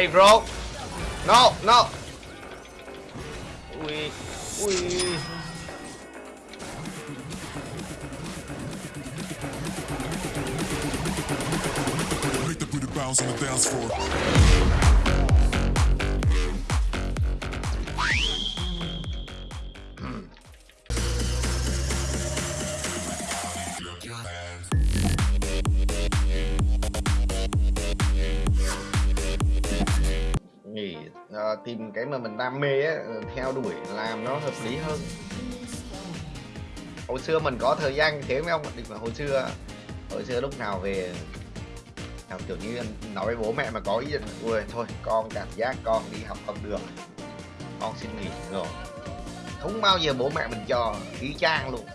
Hey bro. No, no. The booty bounce on the dance floor. Tìm cái mà mình đam mê á, ừ, theo đuổi làm nó hợp lý hơn. Hồi xưa mình có thời gian thế mấy ông định mà hồi xưa hồi xưa lúc nào về nào kiểu như nói với bố mẹ mà có ý định ui thôi con cảm giác con đi học không được con xin nghỉ rồi. Không bao giờ bố mẹ mình cho ý trang luôn.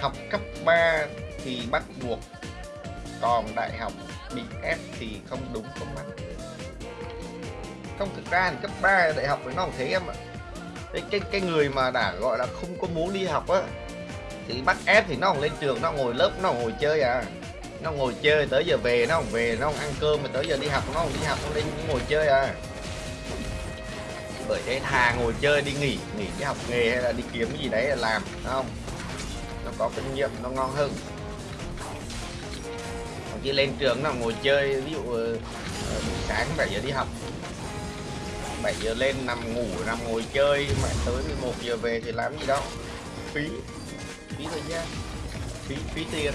Học cấp 3 thì bắt buộc còn đại học bị ép thì không đúng không anh? Không thực ra thì cấp 3 đại học với nó cũng thế em ạ. Cái cái cái người mà đã gọi là không có muốn đi học á, thì bắt ép thì nó còn lên trường, nó ngồi lớp, nó ngồi chơi à. Nó ngồi chơi, tới giờ về nó không về, nó không ăn cơm, mà tới giờ đi học, nó không đi học, nó lên ngồi chơi à. Bởi thế thà ngồi chơi đi nghỉ nghỉ đi học nghề hay là đi kiếm cái gì đấy là làm đúng không? Nó có kinh nghiệm, nó ngon hơn. Còn chỉ lên trường nó ngồi chơi, ví dụ ờ, ờ, buổi sáng 7 giờ đi học. 7 giờ lên, nằm ngủ, nằm ngồi chơi. Mà tới 11 giờ về thì làm gì đâu. Phí. Phí thời gian phí phí tiền.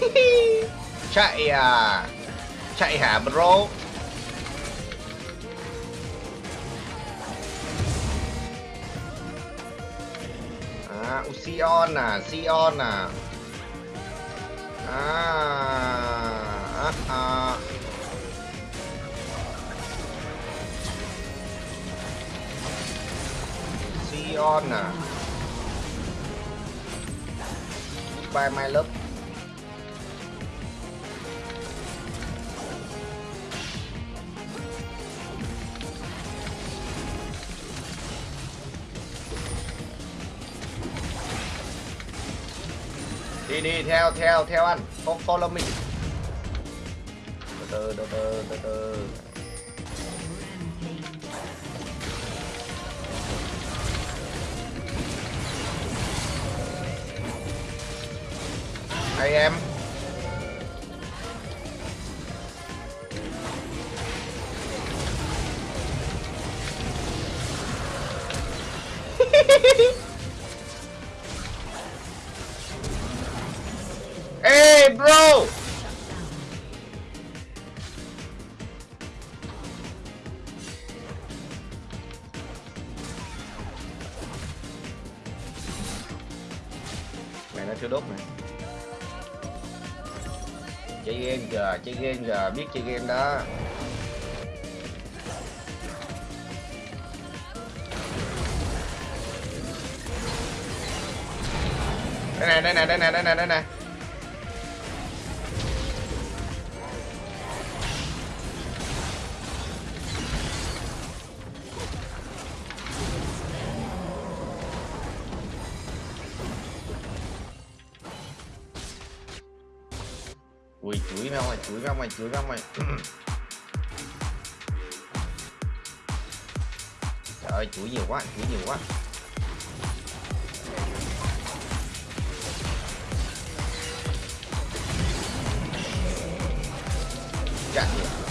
Chạy à. Chạy hả, bro? Sion à Sion à. À à, à. Sion à. By my love đi đi, theo theo theo anh Fo- follow me. Từ từ từ từ từ từ. Hay em. Hehehehe Chơi game giờ chơi game giờ biết chơi game đó. Đây này, đây này, đây này, đây này, đây này Ui chuối ra ngoài, chuối ra ngoài, chuối ra ngoài. Trời ơi, chuối nhiều quá, chuối nhiều quá. Chạy nhiều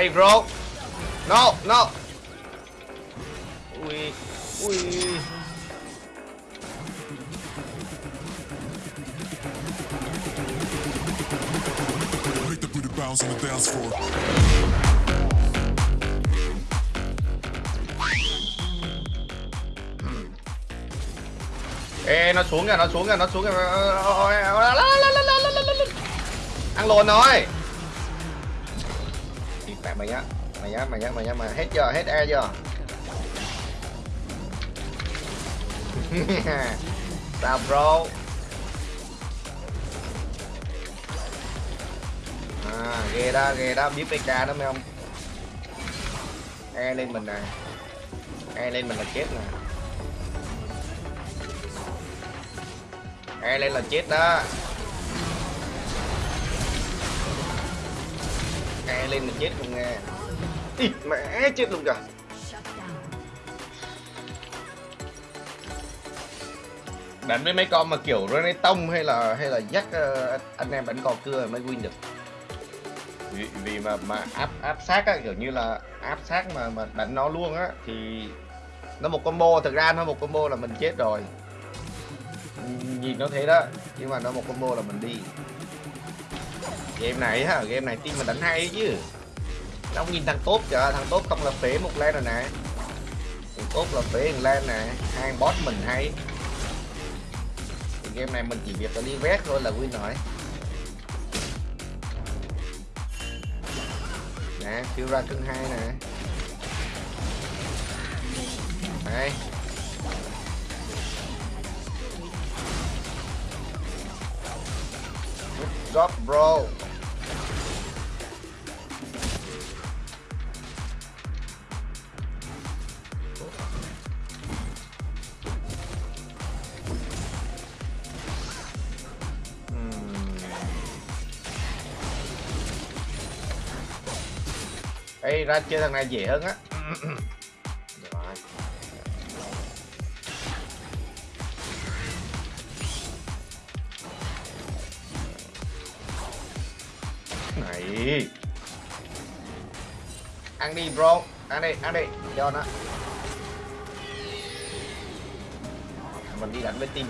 Hey bro. No, no. Ui, ui. Make the booty bounce on the dance floor. Ê, nó xuống kìa, nó xuống kìa, nó xuống kìa. Ăn lồn rồi Đi mày nhá. Mày nhá, mày nhá, mày nhá, mày hết giờ hết e giờ Sao bro? À ghê đó ghê đó. Biết PK đó mấy ông. E lên mình nè. E lên mình là chết nè. E lên là chết đó. E lên là chết luôn nghe. Ý, mẹ chết luôn kìa. Đánh với mấy con mà kiểu Rene Tông hay là hay là dắt uh, ờ, anh em đánh cò cưa mới win được. Vì, vì mà mà áp áp sát á kiểu như là áp sát mà mà đánh nó luôn á thì nó một combo thực ra nó một combo là mình chết rồi. Nhìn nó thế đó nhưng mà nó một combo là mình đi game này ha game này team mình đánh hay chứ. Nó không nhìn thằng tốt kìa, thằng tốt không là phế một lên rồi nè. Thằng tốt là phế một lên nè, hai boss mình hay. Thì game này mình chỉ việc là đi vét thôi là win rồi. Nè siêu ra cưng hai nè. Đây Good job, bro. Ê, ra chơi thằng này dễ hơn á. Rồi. Này. Ăn đi bro. Ăn đi, ăn đi. Cho nó. Mình đi đánh với team.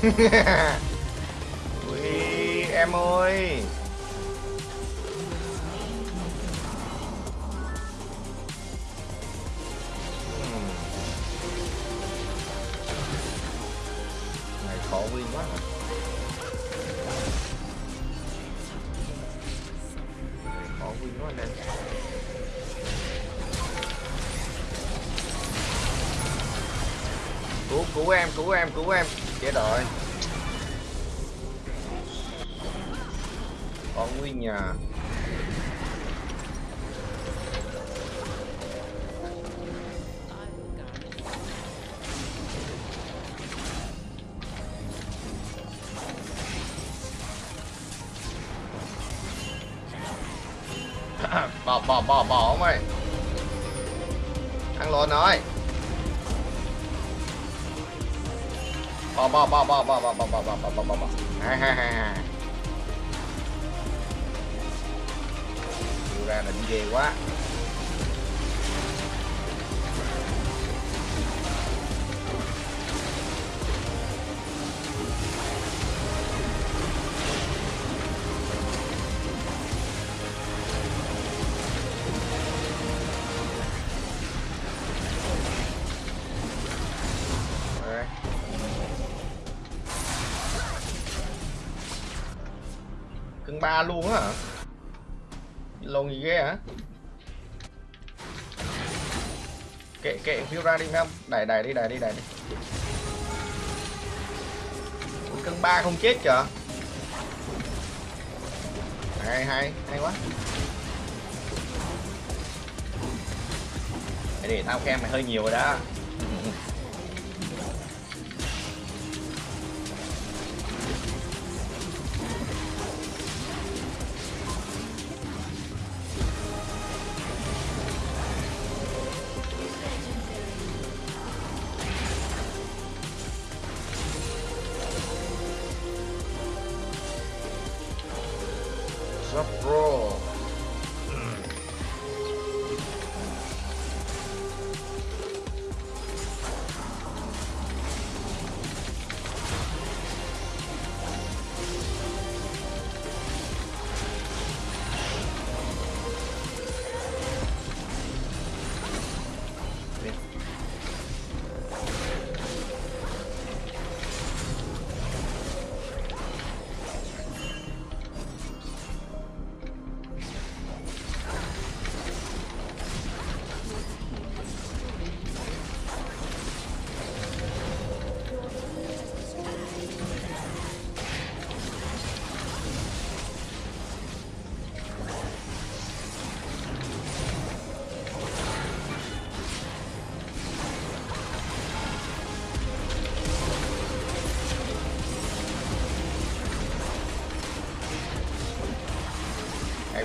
Ui, em ơi. Cứu cứu em cứu em cứu em. Chết rồi. Có nguyên nhà. Bỏ bỏ bỏ bỏ ông ơi. Ăn lộn rồi bỏ bỏ bỏ bỏ bỏ bỏ bỏ bỏ bỏ bỏ bỏ bỏ bỏ ha ha ha ha ra là đi ghê quá tầng ba luôn á hả? Lồn gì ghê hả? Kệ kệ phiêu ra đi không? Đẩy đẩy đi đẩy đi đẩy đi. Cân cưng ba không chết kìa? Hay hay hay quá. Để, để tao khen mày hơi nhiều rồi đó. rough road.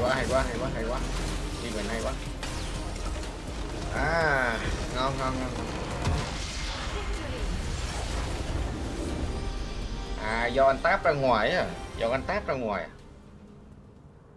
Quá, hay quá hay quá hay quá. Đi mình hay quá. À ngon ngon ngon à do anh táp ra ngoài à do anh táp ra ngoài à?